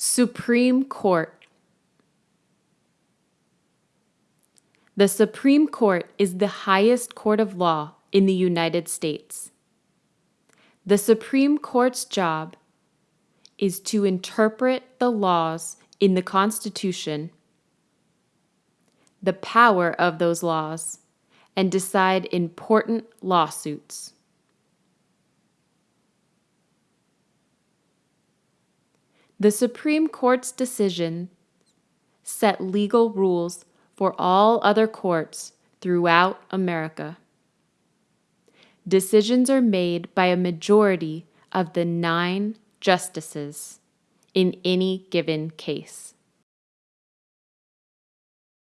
Supreme Court The Supreme Court is the highest court of law in the United States. The Supreme Court's job is to interpret the laws in the Constitution, the power of those laws, and decide important lawsuits. The Supreme Court's decision set legal rules for all other courts throughout America. Decisions are made by a majority of the nine justices in any given case.